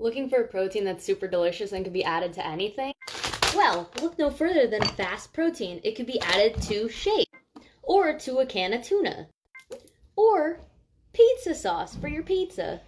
Looking for a protein that's super delicious and can be added to anything? Well, look no further than fast protein. It could be added to shake, or to a can of tuna, or pizza sauce for your pizza.